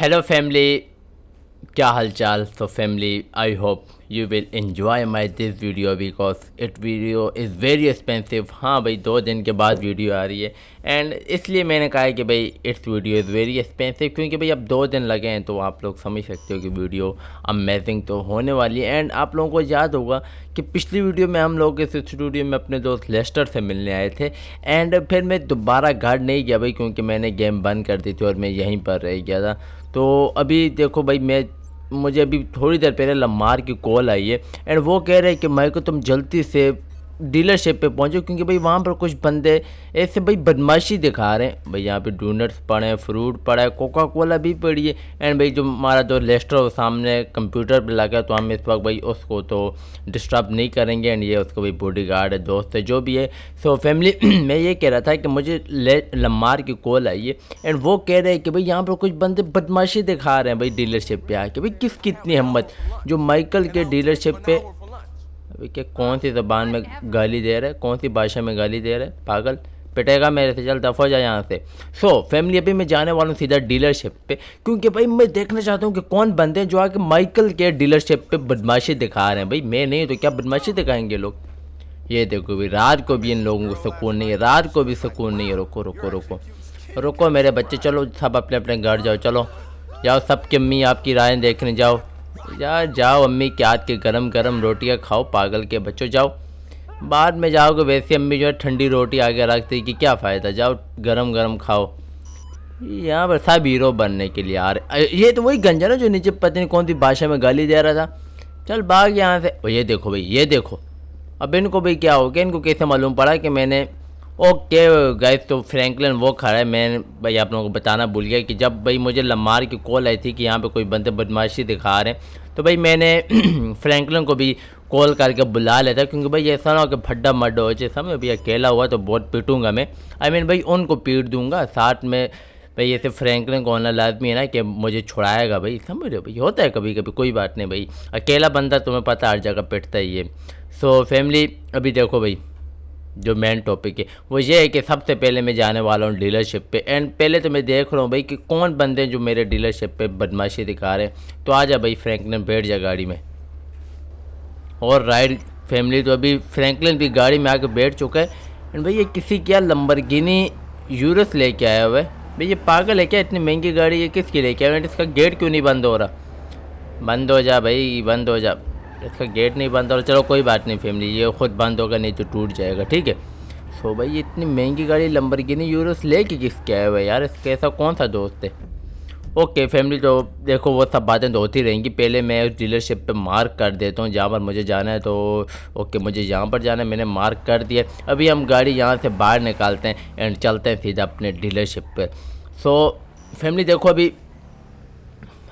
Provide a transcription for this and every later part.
Hello family, kya hal chal? So family, I hope you will enjoy my this video because it video is very expensive. ہاں بھائی دو دن کے بعد video آ رہی ہے. And اس لیے میں نے کہا ہے کہ بھائی it's video is very expensive کیونکہ بھائی اب دو دن لگے ہیں تو آپ لوگ سمجھ سکتے ہو کہ ویڈیو امیزنگ تو ہونے والی ہے. اینڈ آپ لوگوں کو یاد ہوگا کہ پچھلی ویڈیو میں ہم لوگ اس اسٹوڈیو میں اپنے دوست لیسٹر سے ملنے آئے تھے. اینڈ پھر میں دوبارہ گھر نہیں گیا بھائی کیونکہ میں نے گیم بند کر دی تھی اور میں یہیں پر رہ گیا تھا. تو ابھی دیکھو بھائی، میں مجھے ابھی تھوڑی دیر پہلے لمار کی کال آئی ہے اینڈ وہ کہہ رہے کہ میں کو تم جلدی سے ڈیلر شپ پہ پہنچو، کیونکہ بھائی وہاں پر کچھ بندے ایسے بھائی بدماشی دکھا رہے ہیں۔ بھائی یہاں پہ ڈونٹس پڑے ہیں فروٹ پڑا ہے کوکا کولا بھی پڑی ہے۔ اینڈ بھائی جو ہمارا جو لیسٹر سامنے کمپیوٹر پہ لگا تو ہم اس وقت بھائی اس کو تو ڈسٹرب نہیں کریں گے۔ اینڈ یہ اس کو بھائی باڈی گارڈ ہے، دوست ہے، جو بھی ہے۔ سو فیملی میں یہ کہہ رہا تھا کہ مجھے لمار کی کال آئی ہے۔ اینڈ وہ کہہ رہے کہ بھائی یہاں پر کچھ بندے بدماشی دکھا رہے ہیں بھائی ڈیلر شپ پہ آ کے۔ بھائی کس کی اتنی ہمت؟ جو مائیکل کے ڈیلر شپ پہ کہ کون سی زبان میں گالی دے رہا ہے کون سی بھاشا میں گالی دے رہا ہے پاگل پٹے گا میرے سے، چل دفع جائے یہاں سے۔ سو فیملی ابھی میں جانے والا ہوں سیدھا ڈیلر شپ پہ، کیونکہ بھائی میں دیکھنا چاہتا ہوں کہ کون بندے ہیں جو آ کے مائیکل کے ڈیلر شپ پہ بدماشی دکھا رہے ہیں۔ بھائی میں نہیں، تو کیا بدماشی دکھائیں گے لوگ؟ یہ دیکھو بھائی رات کو بھی ان لوگوں کو سکون نہیں ہے، رات کو بھی سکون نہیں ہے۔ رکو رکو رکو۔ رکو میرے بچے، چلو سب اپنے اپنے گھر جاؤ، چلو۔ جاؤ سب کی امی آپ کی رائے دیکھنے جاؤ۔ جا جاؤ امی کے ہاتھ کے گرم گرم روٹیاں کھاؤ، پاگل کے بچوں جاؤ۔ بعد میں جاؤ گے ویسے امی جو ہے ٹھنڈی روٹی آگے رکھتی کہ کیا فائدہ، جاؤ گرم گرم کھاؤ۔ یہاں پر سب ہیرو بننے کے لیے آ رہے یہ تو وہی گنجا نا جو نیچے پتہ نہیں کون سی بھاشا میں گالی دے رہا تھا۔ چل باغ یہاں سے۔ یہ دیکھو بھائی، یہ دیکھو۔ اب ان کو بھائی کیا ہو گیا؟ ان کو کیسے معلوم پڑا کہ میں نے اوکے گیس تو فرینکلن وہ کھڑا ہے. میں بھائی آپ لوگوں کو بتانا بھول گیا کہ جب بھائی مجھے لمار کی کال آئی تھی کہ یہاں پہ کوئی بندے بدماشی دکھا رہے ہیں، تو بھائی میں نے فرینکلن کو بھی کال کر کے بلا لیتا، کیونکہ بھائی ایسا نہ ہو کہ پھڈا مڈ ہو جائے سمجھ بھائی اکیلا ہوا تو بہت پیٹوں گا میں. آئی مین بھائی ان کو پیٹ دوں گا، ساتھ میں بھائی ایسے فرینکلن کو ہونا لازمی ہے نا کہ مجھے چھڑائے گا بھائی. سمجھ رہے بھائی؟ ہوتا ہے کبھی کبھی، کوئی بات نہیں بھائی. اکیلا بندہ تمہیں پتہ ہر جگہ پیٹتا ہی ہے. سو فیملی ابھی دیکھو بھائی. جو مین ٹاپک ہے، وہ یہ ہے کہ سب سے پہلے میں جانے والا ہوں ڈیلر شپ پہ۔ اینڈ پہلے تو میں دیکھ رہا ہوں بھائی کہ کون بندے جو میرے ڈیلر شپ پہ بدماشی دکھا رہے ہیں۔ تو آ جا بھائی فرینکلن، بیٹھ جا گاڑی میں۔ اور رائڈ فیملی تو ابھی فرینکلن بھی گاڑی میں آ کے بیٹھ چکا ہے۔ اینڈ بھائی یہ کسی کیا لمبرگینی یورس لے کے آیا ہوا ہے؟ بھائی یہ پاگل ہے کیا اتنی مہنگی گاڑی یہ کس کی لے کے آیا اس کا گیٹ کیوں نہیں بند ہو رہا؟ بند ہو جا بھائی، بند ہو جا۔ اس کا گیٹ نہیں بند ہو چلو کوئی بات نہیں فیملی یہ خود بند ہوگا، نہیں تو ٹوٹ جائے گا، ٹھیک ہے؟ سو بھائی، یہ اتنی مہنگی گاڑی لمبرگینی یوروس لے کے کس کے آئے ہوئے یار؟ اس کا ایسا کون سا دوست ہے؟ اوکے فیملی تو دیکھو، وہ سب باتیں تو ہوتی رہیں گی۔ پہلے میں اس ڈیلر شپ پہ مارک کر دیتا ہوں، جہاں پر مجھے جانا ہے تو اوکے مجھے یہاں پر جانا ہے، میں نے مارک کر دیا۔ ابھی ہم گاڑی یہاں سے باہر نکالتے ہیں اینڈ چلتے ہیں سیدھا اپنے ڈیلر شپ پہ۔ سو فیملی دیکھو، ابھی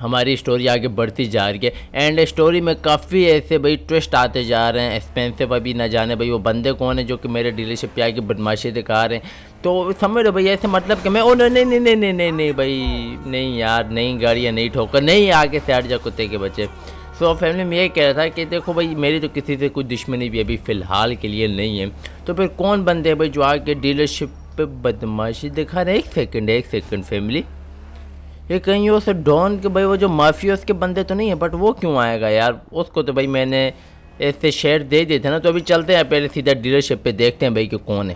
ہماری اسٹوری آگے بڑھتی جا رہی ہے اینڈ اسٹوری میں کافی ایسے بھائی ٹوسٹ آتے جا رہے ہیں ایکسپینسو ابھی نہ جانے بھائی وہ بندے کون ہیں جو کہ میرے ڈیلر شپ پہ آ کے بدماشی دکھا رہے ہیں تو سمجھ رہے بھائی ایسے مطلب کہ میں او نہیں نہیں نہیں نہیں نہیں نہیں بھائی نہیں یار، نہیں گاڑیاں، نہیں ٹھوکر، نہیں آگے سے ہٹ جا کتے کے بچے۔ سو فیملی میں یہ کہہ رہا تھا کہ دیکھو بھائی میری تو کسی سے کوئی دشمنی بھی ابھی فی الحال کے لیے نہیں ہے۔ تو پھر کون بندے بھائی جو آ کے ڈیلر شپ پہ بدماشی دکھا رہے ہیں؟ ایک سیکنڈ ایک سیکنڈ فیملی یہ کہیں سے ڈون کے بھائی وہ جو مافیوس کے بندے تو نہیں ہیں بٹ وہ کیوں آئے گا یار؟ اس کو تو بھائی میں نے ایسے شیئر دے دیے تھے نا تو ابھی چلتے ہیں پہلے سیدھا ڈیلر شپ پہ دیکھتے ہیں بھائی کہ کون ہے۔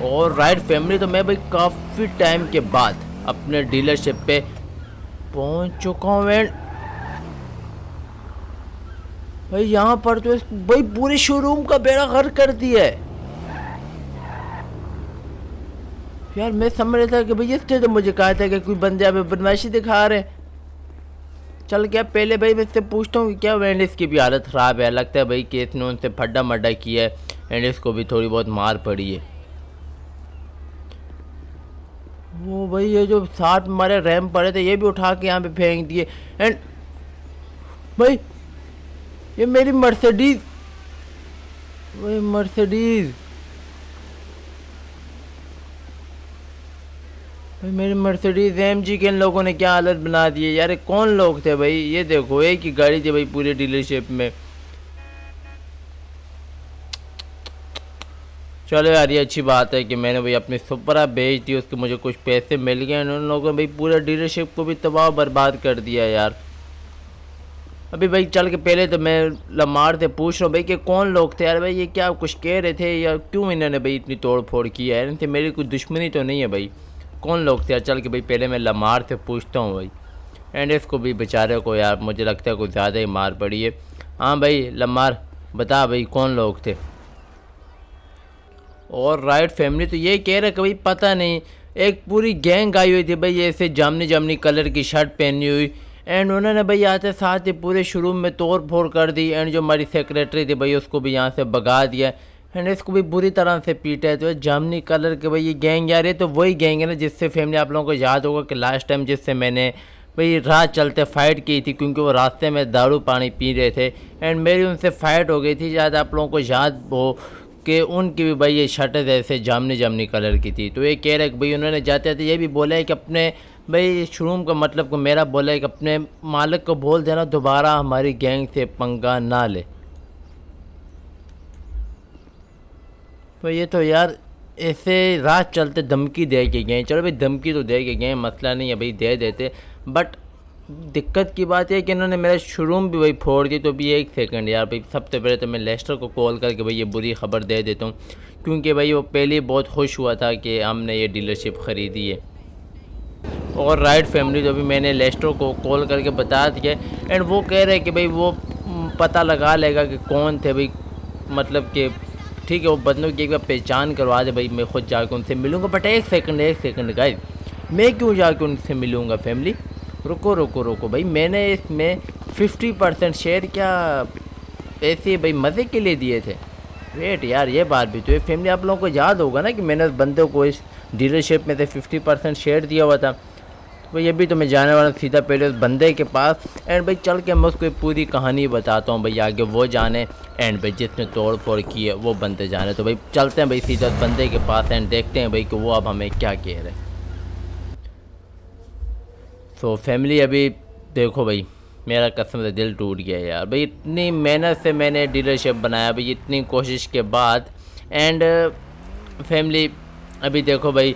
اور رائٹ فیملی تو میں بھائی کافی ٹائم کے بعد اپنے ڈیلر شپ پہ پہنچ چکا ہوں اینڈ بھائی یہاں پر تو بھائی پورے شو روم کا بیڑا غر کر دیا ہے۔ یار میں سمجھ رہا تھا کہ بھائی اس نے تو مجھے کہا تھا کہ کوئی بندے ابھی بدماشی دکھا رہے چل کیا، پہلے بھائی میں اس سے پوچھتا ہوں کہ کیا وینڈ اس کی بھی حالت خراب ہے؟ لگتا ہے بھائی کہ اس نے ان سے پھڈا مڈا کیا ہے۔ اینڈ اس کو بھی تھوڑی بہت مار پڑی ہے۔ وہ بھائی یہ جو ساتھ ہمارے ریم پڑے تھے، یہ بھی اٹھا کے یہاں پہ پھینک دیے۔ اینڈ بھائی، یہ میری مرسڈیز بھائی مرسڈیز بھائی میری مرسڈیز، ایم جی کے ان لوگوں نے کیا حالت بنا دی ہے؟ یار، کون لوگ تھے بھائی؟ یہ دیکھو، ایک ہی گاڑی تھی بھائی پورے ڈیلر شپ میں۔ چلو یار، یہ اچھی بات ہے کہ میں نے بھائی اپنی سپرا بیچ دی، اس کے مجھے کچھ پیسے مل گئے۔ ان لوگوں نے بھائی پورے ڈیلرشپ کو بھی تباہ برباد کر دیا یار۔ ابھی بھائی چل کے پہلے تو میں لمار سے پوچھ رہا ہوں بھائی کہ کون لوگ تھے؟ یار بھائی، یہ کیا کچھ کہہ رہے تھے یا کیوں انہوں نے بھائی اتنی توڑ پھوڑ کیا ہے؟ ان سے میری کوئی دشمنی تو نہیں ہے بھائی۔ کون لوگ تھے؟ یار چل کے بھائی پہلے میں لمار سے پوچھتا ہوں بھائی اینڈ اس کو بھی بیچارے کو یار مجھے لگتا ہے کچھ زیادہ ہی مار پڑی ہے۔ ہاں بھائی لمار، بتا بھائی کون لوگ تھے؟ اور رائٹ فیملی تو یہ کہہ رہے کہ بھائی پتہ نہیں، ایک پوری گینگ آئی ہوئی تھی بھائی ایسے جامنی جامنی کلر کی شرٹ پہنی ہوئی۔ اینڈ انہوں نے بھائی آتے ساتھ ہی پورے شروع میں توڑ پھوڑ کر دی۔ اینڈ جو ہماری سیکریٹری تھی بھائی اس کو بھی یہاں سے بگا دیا۔ اینڈ اس کو بھی بری طرح سے پیٹا ہے تو جامنی کلر کے بھائی یہ گینگ آ رہی ہے، تو وہی گینگ ہے نا جس سے فیملی آپ لوگوں کو یاد ہوگا کہ لاسٹ ٹائم جس سے میں نے بھئی رات چلتے فائٹ کی تھی کیونکہ وہ راستے میں دارو پانی پی رہے تھے اینڈ میری ان سے فائٹ ہو گئی تھی، شاید آپ لوگوں کو یاد ہو کہ ان کی بھی بھائی یہ شرٹیں ایسے جامنی جامنی کلر کی تھی۔ تو یہ کہہ رہے کہ بھئی انہوں نے جاتے تھے یہ بھی بولا ہے کہ اپنے بھئی شروع کا مطلب کو میرا بولا ہے کہ اپنے مالک کو بول دینا، دوبارہ ہماری گینگ سے پنگا نہ لے۔ تو یہ تو یار ایسے رات چلتے دھمکی دے کے گئے چلو بھائی دھمکی تو دے کے گئے مسئلہ نہیں ہے بھائی، دے دیتے۔ بٹ دقت کی بات یہ کہ انہوں نے میرا شروع بھی بھائی پھوڑ دی تو بھی ایک سیکنڈ یار بھائی، سب سے پہلے تو میں لیسٹر کو کال کر کے بھائی یہ بری خبر دے دیتا ہوں۔ کیونکہ بھائی وہ پہلے بہت خوش ہوا تھا کہ ہم نے یہ ڈیلرشپ خریدی ہے۔ اور رائٹ فیملی تو بھی میں نے لیسٹر کو کال کر کے بتا دیا اینڈ وہ کہہ رہے کہ بھائی وہ پتہ لگا لے گا کہ کون تھے بھائی مطلب کہ ٹھیک ہے، وہ بندوں کی ایک بار پہچان کروا دے بھائی، میں خود جا کے ان سے ملوں گا۔ بٹ ایک سیکنڈ ایک سیکنڈ گائز میں کیوں جا کے ان سے ملوں گا فیملی رکو رکو رکو۔ بھائی، میں نے اس میں ففٹی پرسینٹ شیئر کیا، ایسے بھائی، مزے کے لیے دیے تھے۔ ویٹ یار، یہ بات بھی تو یہ فیملی آپ لوگوں کو یاد ہوگا نا کہ میں نے اس بندے کو اس ڈیلرشپ میں سے ففٹی پرسینٹ شیئر دیا ہوا تھا۔ تو یہ بھی تو میں جانے والا سیدھا پہلے اس بندے کے پاس۔ اینڈ بھائی، چل کے میں اس کو پوری کہانی بتاتا ہوں بھائی، آگے وہ جانے۔ اینڈ بھائی، جس نے توڑ پھوڑ کی ہے، وہ بندے جانے۔ تو بھائی، چلتے ہیں بھائی سیدھا اس بندے کے پاس اینڈ دیکھتے ہیں بھائی کہ وہ اب ہمیں کیا کہہ رہے سو فیملی ابھی دیکھو بھائی، میرا قسم سے دل ٹوٹ گیا یار۔ بھائی، اتنی محنت سے میں نے ڈیلرشپ بنایا بھائی، اتنی کوشش کے بعد۔ اینڈ فیملی ابھی دیکھو بھائی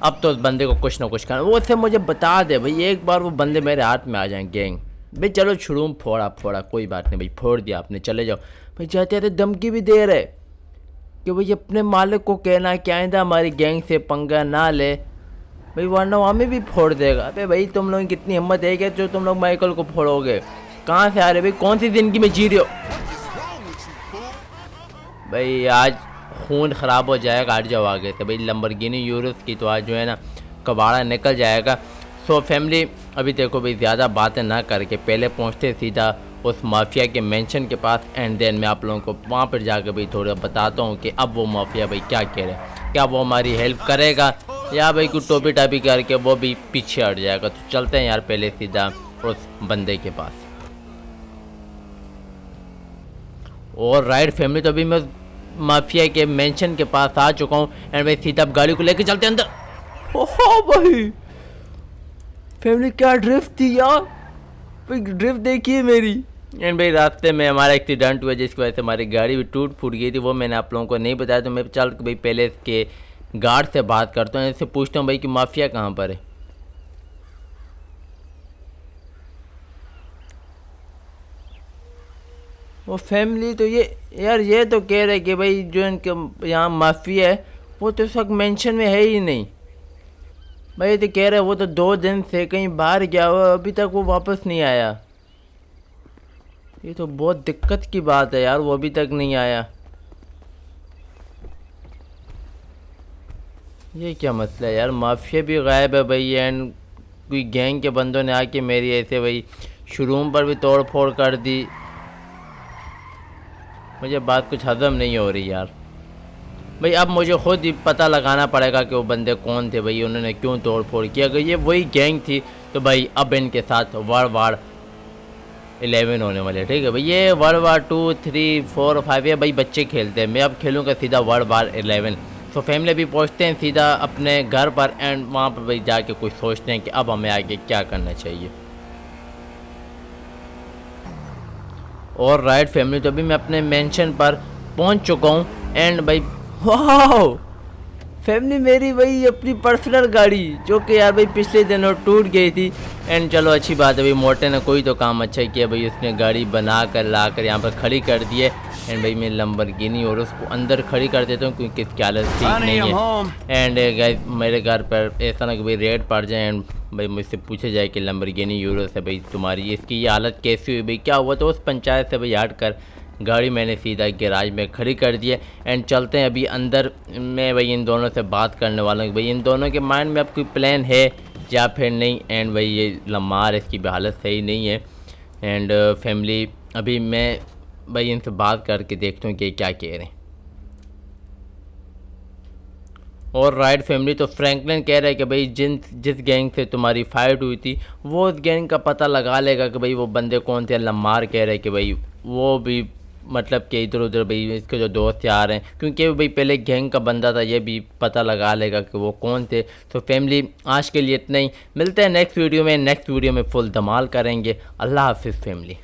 اب تو اس بندے کو کچھ نہ کچھ کرنا وہ اسے مجھے بتا دے بھائی، ایک بار وہ بندے میرے ہاتھ میں آ جائیں گینگ۔ بھائی، چلو چھڑوں پھوڑا پھوڑا، کوئی بات نہیں بھائی، پھوڑ دیا آپ نے، چلے جاؤ۔ بھائی، جاتے آتے دمکی بھی دے رہے کہ بھائی، اپنے مالک کو کہنا کہ آئندہ ہماری گینگ سے پنگا نہ لے۔ بھائی، ورنہ وہ ہمیں بھی پھوڑ دے گا۔ بھائی بھائی، تم لوگوں کی کتنی ہمت ہے کہ جو تم لوگ مائیکل کو پھوڑو گے۔ کہاں سے آ رہے بھائی؟ کون سی زندگی میں جی رہے ہو؟ بھائی، آج خون خراب ہو جائے گا آج جاؤ آگے تو بھائی، لمبرگینی یورس کی تو آج جو ہے نا کباڑا نکل جائے گا۔ سو فیملی ابھی دیکھو بھائی، زیادہ باتیں نہ کر کے پہلے پہنچتے سیدھا اس مافیا کے مینشن کے پاس اینڈ دین میں آپ لوگوں کو وہاں پر جا کے بھائی تھوڑا بتاتا ہوں کہ اب وہ مافیا بھائی کیا کہہ رہے ہیں۔ کیا وہ ہماری ہیلپ کرے گا؟ یا بھائی کوئی ٹوپی ٹاپی کر کے وہ بھی پیچھے ہٹ جائے گا۔ تو چلتے ہیں یار پہلے سیدھا اس بندے کے پاس۔ اور رائٹ فیملی تو ابھی میں مافیا کے مینشن کے پاس آ چکا ہوں اینڈ بھائی سیدھا اب گاڑی کو لے کے چلتے ہیں اندر۔ اوہو بھائی۔ فیملی کیا ڈرفٹ تھی یار۔ ڈرفٹ دیکھیے میری۔ اینڈ بھائی راستے میں ہمارا ایکسیڈنٹ ہوا جس کی وجہ سے ہماری گاڑی بھی ٹوٹ پھوٹ گئی تھی وہ میں نے آپ لوگوں کو نہیں بتایا تو میں چل بھائی پہلے اس کے گارڈ سے بات کرتا ہوں اس سے پوچھتا ہوں بھائی کہ مافیا کہاں پر ہے۔ وہ فیملی تو یہ یار یہ تو کہہ رہے کہ بھائی جو ان کے یہاں مافیا ہے، وہ تو اس وقت مینشن میں ہے ہی نہیں۔ بھائی تو کہہ رہے وہ تو دو دن سے کہیں باہر گیا ہوا، ابھی تک وہ واپس نہیں آیا۔ یہ تو بہت دقت کی بات ہے یار، وہ ابھی تک نہیں آیا۔ یہ کیا مسئلہ ہے یار؟ مافیا بھی غائب ہے بھائی اینڈ کوئی گینگ کے بندوں نے آ کے میری ایسے بھائی شروع پر بھی توڑ پھوڑ کر دی۔ مجھے بات کچھ ہضم نہیں ہو رہی یار۔ بھئی اب مجھے خود ہی پتہ لگانا پڑے گا کہ وہ بندے کون تھے بھئی انہوں نے کیوں توڑ پھوڑ کیا۔ اگر یہ وہی گینگ تھی تو بھئی اب ان کے ساتھ وار وار الیون ہونے والے، ٹھیک ہے۔ بھئی یہ world war two three four five یہ بھئی بچے کھیلتے ہیں۔ میں اب کھیلوں گا سیدھا ورلڈ وار الیون۔ تو فیملی بھی پہنچتے ہیں سیدھا اپنے گھر پر اینڈ وہاں پر بھئی جا کے کچھ سوچتے ہیں کہ اب ہمیں آگے کیا کرنا چاہیے۔ اور رائٹ فیملی تو ابھی میں اپنے مینشن پر پہنچ چکا ہوں اینڈ بھائی واو فیملی میری بھائی اپنی پرسنل گاڑی جو کہ یار بھائی پچھلے دنوں ٹوٹ گئی تھی اینڈ چلو اچھی بات ہے بھائی موٹے نے کوئی تو کام اچھا کیا بھائی اس نے گاڑی بنا کر لا کر یہاں پر کھڑی کر دی ہے اینڈ بھائی میں لمبر گینی اور اس کو اندر کھڑی کر دیتا ہوں کیونکہ اس کی حالت ٹھیک نہیں ہے اینڈ گائز میرے گھر پر ایسا نہ کہ بھائی ریٹ پڑ جائے اینڈ بھائی مجھ سے پوچھے جائے کہ لمبر گینی یورو سے بھائی تمہاری اس کی یہ حالت کیسی ہوئی بھائی کیا ہوا تو اس پنچایت سے بھائی ہٹ کر گاڑی میں نے سیدھا گیراج میں کھڑی کر دی ہے۔ اینڈ چلتے ہیں ابھی اندر میں بھائی ان دونوں سے بات کرنے والا ہوں بھائی ان دونوں کے مائنڈ میں اب کوئی پلان ہے؟ یا پھر نہیں؟ اینڈ بھائی یہ لمار اس کی بھی حالت صحیح نہیں ہے۔ اینڈ فیملی uh, ابھی میں بھائی ان سے بات کر کے دیکھتا ہوں کہ کیا کہہ رہے ہیں۔ اور رائٹ فیملی تو فرینکلن کہہ رہے کہ بھائی جن، جس گینگ سے تمہاری فائٹ ہوئی تھی، وہ اس گینگ کا پتہ لگا لے گا کہ بھائی وہ بندے کون تھے۔ لمار کہہ رہے کہ بھائی وہ بھی مطلب کہ ادھر ادھر بھائی اس کے جو دوست یار ہیں، کیونکہ بھائی پہلے گینگ کا بندہ تھا، یہ بھی پتہ لگا لے گا کہ وہ کون تھے۔ تو فیملی آج کے لیے اتنا ہی۔ ملتے ہیں نیکسٹ ویڈیو میں نیکسٹ ویڈیو میں فل دمال کریں گے۔ اللہ حافظ فیملی